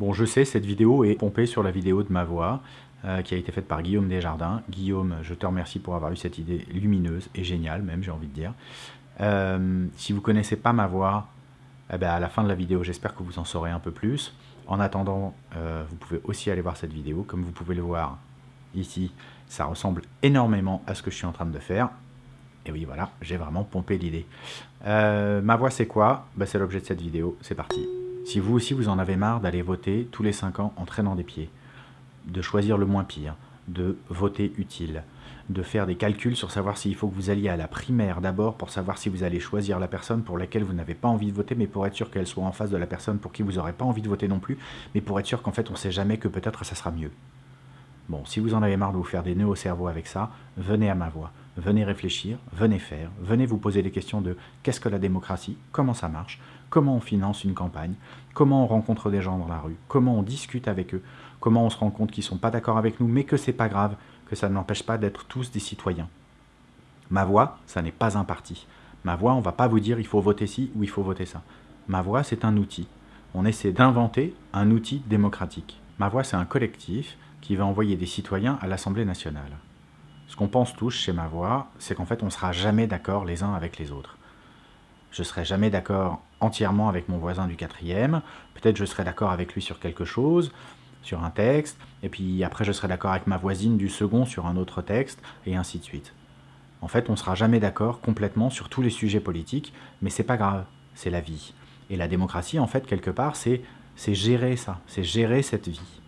Bon, je sais, cette vidéo est pompée sur la vidéo de ma voix, euh, qui a été faite par Guillaume Desjardins. Guillaume, je te remercie pour avoir eu cette idée lumineuse et géniale, même, j'ai envie de dire. Euh, si vous connaissez pas ma voix, eh ben, à la fin de la vidéo, j'espère que vous en saurez un peu plus. En attendant, euh, vous pouvez aussi aller voir cette vidéo. Comme vous pouvez le voir ici, ça ressemble énormément à ce que je suis en train de faire. Et oui, voilà, j'ai vraiment pompé l'idée. ma voix, c'est quoi? Ben, C'est l'objet de cette vidéo. C'est parti. Si vous aussi vous en avez marre d'aller voter tous les 5 ans en traînant des pieds, de choisir le moins pire, de voter utile, de faire des calculs sur savoir s'il faut que vous alliez à la primaire d'abord pour savoir si vous allez choisir la personne pour laquelle vous n'avez pas envie de voter, mais pour être sûr qu'elle soit en face de la personne pour qui vous n'aurez pas envie de voter non plus, mais pour être sûr qu'en fait on ne sait jamais que peut-être ça sera mieux. Bon, si vous en avez marre de vous faire des nœuds au cerveau avec ça, venez à ma voix, venez réfléchir, venez faire, venez vous poser des questions de qu'est-ce que la démocratie, comment ça marche, comment on finance une campagne, comment on rencontre des gens dans la rue, comment on discute avec eux, comment on se rend compte qu'ils ne sont pas d'accord avec nous, mais que c'est pas grave, que ça ne n'empêche pas d'être tous des citoyens. Ma voix, ça n'est pas un parti. Ma voix, on ne va pas vous dire il faut voter ci ou il faut voter ça. Ma voix, c'est un outil. On essaie d'inventer un outil démocratique. Ma voix, c'est un collectif qui va envoyer des citoyens à l'Assemblée nationale. Ce qu'on pense tous chez Ma Voix, c'est qu'en fait, on ne sera jamais d'accord les uns avec les autres. Je ne serai jamais d'accord entièrement avec mon voisin du quatrième, peut-être je serai d'accord avec lui sur quelque chose, sur un texte, et puis après je serai d'accord avec ma voisine du second sur un autre texte, et ainsi de suite. En fait, on ne sera jamais d'accord complètement sur tous les sujets politiques, mais c'est pas grave, c'est la vie. Et la démocratie, en fait, quelque part, c'est gérer ça, c'est gérer cette vie.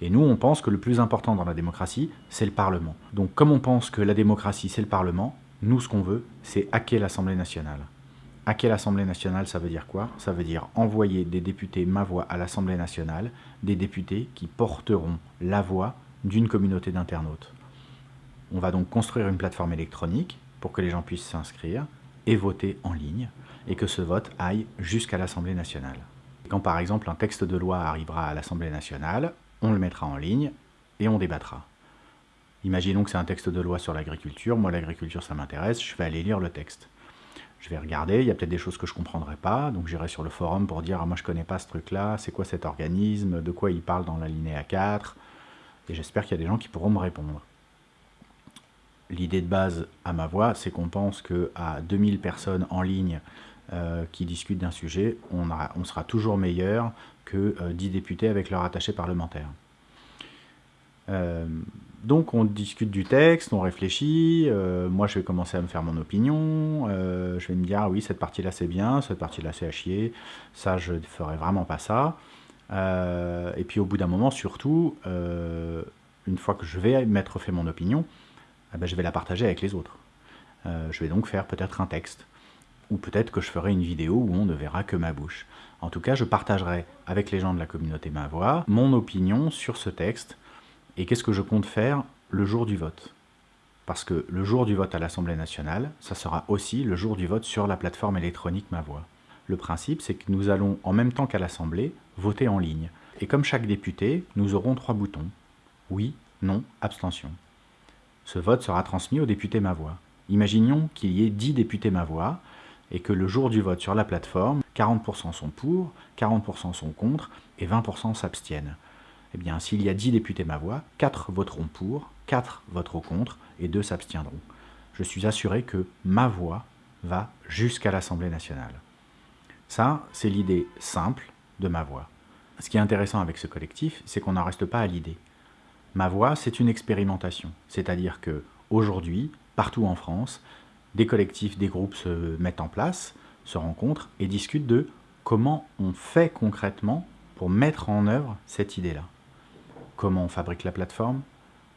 Et nous, on pense que le plus important dans la démocratie, c'est le Parlement. Donc comme on pense que la démocratie, c'est le Parlement, nous, ce qu'on veut, c'est hacker l'Assemblée nationale. Hacker l'Assemblée nationale, ça veut dire quoi? Ça veut dire envoyer des députés ma voix à l'Assemblée nationale, des députés qui porteront la voix d'une communauté d'internautes. On va donc construire une plateforme électronique pour que les gens puissent s'inscrire et voter en ligne, et que ce vote aille jusqu'à l'Assemblée nationale. Quand par exemple un texte de loi arrivera à l'Assemblée nationale, on le mettra en ligne et on débattra. Imaginons que c'est un texte de loi sur l'agriculture, moi l'agriculture ça m'intéresse, je vais aller lire le texte. Je vais regarder, il y a peut-être des choses que je ne comprendrai pas, donc j'irai sur le forum pour dire ah, moi je ne connais pas ce truc-là, c'est quoi cet organisme, de quoi il parle dans la linéa 4 ?» et j'espère qu'il y a des gens qui pourront me répondre. L'idée de base à ma voix, c'est qu'on pense qu'à 2000 personnes en ligne euh, qui discutent d'un sujet, on, sera toujours meilleur que 10 euh, députés avec leur attaché parlementaire. Euh, donc on discute du texte, on réfléchit, moi je vais commencer à me faire mon opinion, je vais me dire ah oui cette partie là c'est bien, cette partie là c'est à chier, ça je ne ferai vraiment pas ça. et puis au bout d'un moment surtout, une fois que je vais m'être fait mon opinion, eh ben, je vais la partager avec les autres. je vais donc faire peut-être un texte, ou peut-être que je ferai une vidéo où on ne verra que ma bouche. En tout cas je partagerai avec les gens de la communauté Ma Voix mon opinion sur ce texte, et qu'est-ce que je compte faire le jour du vote Parce que le jour du vote à l'Assemblée nationale, ça sera aussi le jour du vote sur la plateforme électronique Ma Voix. Le principe, c'est que nous allons, en même temps qu'à l'Assemblée, voter en ligne. Et comme chaque député, nous aurons trois boutons. Oui, non, abstention. Ce vote sera transmis aux députés Ma Voix. Imaginons qu'il y ait 10 députés Ma Voix, et que le jour du vote sur la plateforme, 40% sont pour, 40% sont contre, et 20% s'abstiennent eh bien, s'il y a 10 députés ma voix, 4 voteront pour, 4 voteront contre et 2 s'abstiendront. Je suis assuré que ma voix va jusqu'à l'Assemblée nationale. Ça, c'est l'idée simple de ma voix. Ce qui est intéressant avec ce collectif, c'est qu'on n'en reste pas à l'idée. Ma voix, c'est une expérimentation. C'est-à-dire que aujourd'hui, partout en France, des collectifs, des groupes se mettent en place, se rencontrent et discutent de comment on fait concrètement pour mettre en œuvre cette idée-là comment on fabrique la plateforme,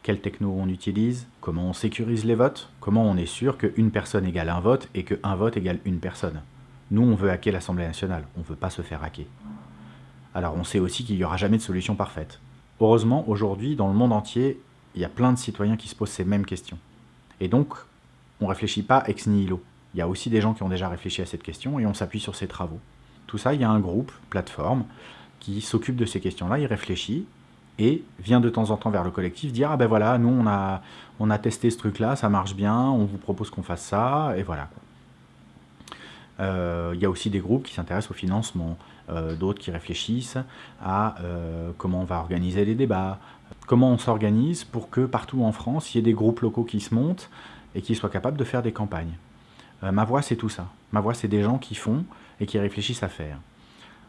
quelle techno on utilise, comment on sécurise les votes, comment on est sûr qu'une personne égale un vote et qu'un vote égale une personne. Nous, on veut hacker l'Assemblée nationale, on ne veut pas se faire hacker. Alors on sait aussi qu'il n'y aura jamais de solution parfaite. Heureusement, aujourd'hui, dans le monde entier, il y a plein de citoyens qui se posent ces mêmes questions. Et donc, on réfléchit pas ex nihilo. Il y a aussi des gens qui ont déjà réfléchi à cette question et on s'appuie sur ces travaux. Tout ça, il y a un groupe, plateforme, qui s'occupe de ces questions-là, il réfléchit, et vient de temps en temps vers le collectif dire « Ah ben voilà, nous on a, testé ce truc-là, ça marche bien, on vous propose qu'on fasse ça, et voilà. » Euh, il y a aussi des groupes qui s'intéressent au financement, euh, d'autres qui réfléchissent à comment on va organiser les débats, comment on s'organise pour que partout en France, il y ait des groupes locaux qui se montent et qui soient capables de faire des campagnes. ma voix, c'est tout ça. Ma voix, c'est des gens qui font et qui réfléchissent à faire.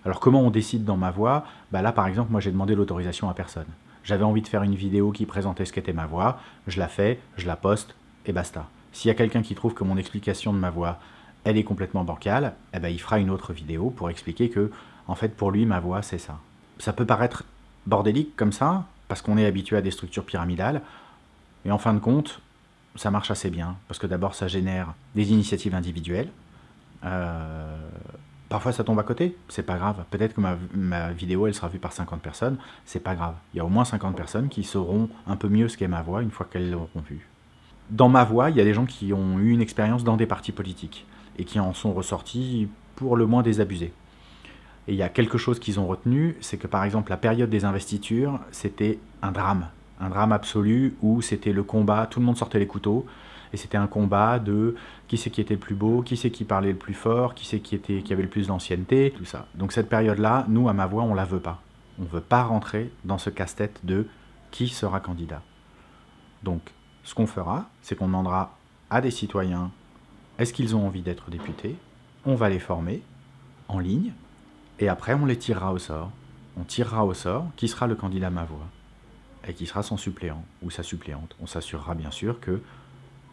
Alors comment on décide dans ma voix? Bah Là, par exemple, moi, j'ai demandé l'autorisation à personne. J'avais envie de faire une vidéo qui présentait ce qu'était ma voix, je la fais, je la poste, et basta. S'il y a quelqu'un qui trouve que mon explication de ma voix, elle est complètement bancale, eh ben, il fera une autre vidéo pour expliquer que, en fait, pour lui, ma voix, c'est ça. Ça peut paraître bordélique comme ça, parce qu'on est habitué à des structures pyramidales, et en fin de compte, ça marche assez bien, parce que d'abord, ça génère des initiatives individuelles, euh, Parfois ça tombe à côté, c'est pas grave. Peut-être que ma, vidéo elle sera vue par 50 personnes, c'est pas grave. Il y a au moins 50 personnes qui sauront un peu mieux ce qu'est ma voix une fois qu'elles l'auront vue. Dans ma voix, il y a des gens qui ont eu une expérience dans des partis politiques et qui en sont ressortis pour le moins désabusés. Et il y a quelque chose qu'ils ont retenu, c'est que par exemple la période des investitures, c'était un drame. Un drame absolu où c'était le combat, tout le monde sortait les couteaux, et c'était un combat de qui c'est qui était le plus beau, qui c'est qui parlait le plus fort, qui c'est qui, était, qui avait le plus d'ancienneté, tout ça. Donc cette période-là, nous, à ma voix, on la veut pas. On ne veut pas rentrer dans ce casse-tête de qui sera candidat. Donc, ce qu'on fera, c'est qu'on demandera à des citoyens est-ce qu'ils ont envie d'être députés? On va les former en ligne, et après on les tirera au sort. On tirera au sort qui sera le candidat à ma voix, et qui sera son suppléant ou sa suppléante. On s'assurera bien sûr que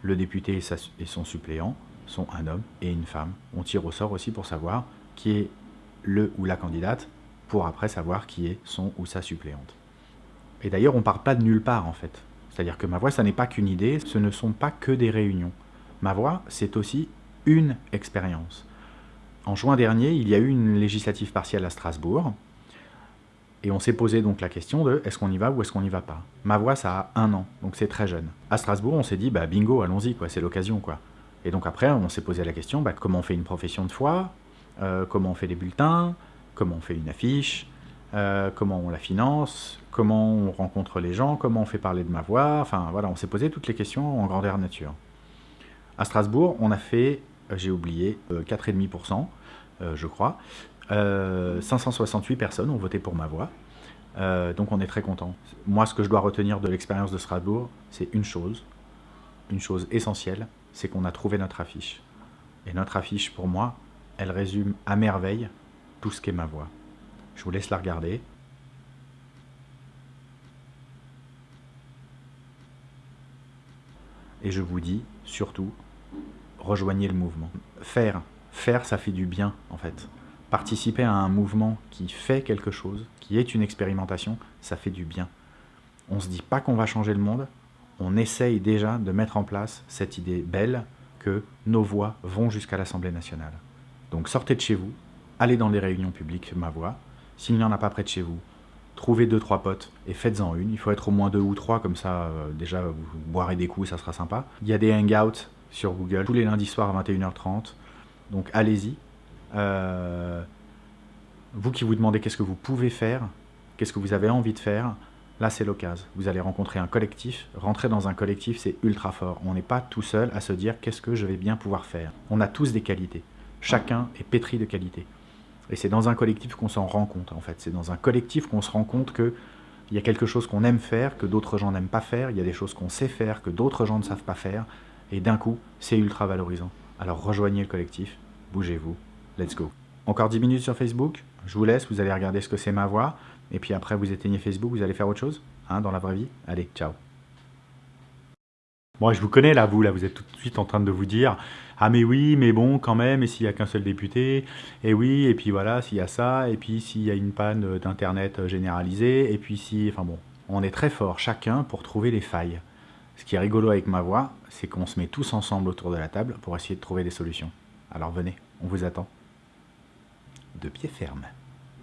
le député et son suppléant sont un homme et une femme. On tire au sort aussi pour savoir qui est le ou la candidate, pour après savoir qui est son ou sa suppléante. Et d'ailleurs, on ne part pas de nulle part en fait. C'est-à-dire que ma voix, ça n'est pas qu'une idée, ce ne sont pas que des réunions. Ma voix, c'est aussi une expérience. En juin dernier, il y a eu une législative partielle à Strasbourg, et on s'est posé donc la question de est-ce qu'on y va ou est-ce qu'on n'y va pas? Ma voix, ça a un an, donc c'est très jeune. À Strasbourg, on s'est dit, bah bingo, allons-y, quoi, c'est l'occasion, quoi. Et donc après, on s'est posé la question, bah, comment on fait une profession de foi, euh, comment on fait des bulletins, comment on fait une affiche, euh, comment on la finance, comment on rencontre les gens, comment on fait parler de ma voix, enfin voilà, on s'est posé toutes les questions en grandeur nature. À Strasbourg, on a fait, euh, j'ai oublié, 4,5%, je crois, 568 euh, personnes ont voté pour ma voix. Euh, donc on est très content. Moi, ce que je dois retenir de l'expérience de Strasbourg, c'est une chose, une chose essentielle, c'est qu'on a trouvé notre affiche. Et notre affiche, pour moi, elle résume à merveille tout ce qu'est ma voix. Je vous laisse la regarder. Et je vous dis, surtout, rejoignez le mouvement. Faire, faire, ça fait du bien, en fait participer à un mouvement qui fait quelque chose, qui est une expérimentation, ça fait du bien. On ne se dit pas qu'on va changer le monde, on essaye déjà de mettre en place cette idée belle que nos voix vont jusqu'à l'Assemblée nationale. Donc sortez de chez vous, allez dans les réunions publiques Ma Voix. S'il n'y en a pas près de chez vous, trouvez deux, trois potes et faites-en une. Il faut être au moins deux ou trois, comme ça, euh, déjà, vous boirez des coups, ça sera sympa. Il y a des hangouts sur Google tous les lundis soirs à 21h30. Donc allez-y, euh, vous qui vous demandez qu'est-ce que vous pouvez faire, qu'est-ce que vous avez envie de faire, là c'est l'occasion. Vous allez rencontrer un collectif. Rentrer dans un collectif, c'est ultra fort. On n'est pas tout seul à se dire qu'est-ce que je vais bien pouvoir faire. On a tous des qualités. Chacun est pétri de qualités. Et c'est dans un collectif qu'on s'en rend compte, en fait. C'est dans un collectif qu'on se rend compte qu'il y a quelque chose qu'on aime faire, que d'autres gens n'aiment pas faire. Il y a des choses qu'on sait faire, que d'autres gens ne savent pas faire. Et d'un coup, c'est ultra valorisant. Alors rejoignez le collectif, bougez-vous, Let's go. Encore 10 minutes sur Facebook. Je vous laisse, vous allez regarder ce que c'est ma voix. Et puis après, vous éteignez Facebook, vous allez faire autre chose hein, dans la vraie vie. Allez, ciao. Bon, je vous connais là, vous, là, vous êtes tout de suite en train de vous dire Ah, mais oui, mais bon, quand même, et s'il n'y a qu'un seul député Et oui, et puis voilà, s'il y a ça, et puis s'il y a une panne d'Internet généralisée, et puis si. Enfin bon, on est très fort chacun pour trouver les failles. Ce qui est rigolo avec ma voix, c'est qu'on se met tous ensemble autour de la table pour essayer de trouver des solutions. Alors venez, on vous attend de pied ferme.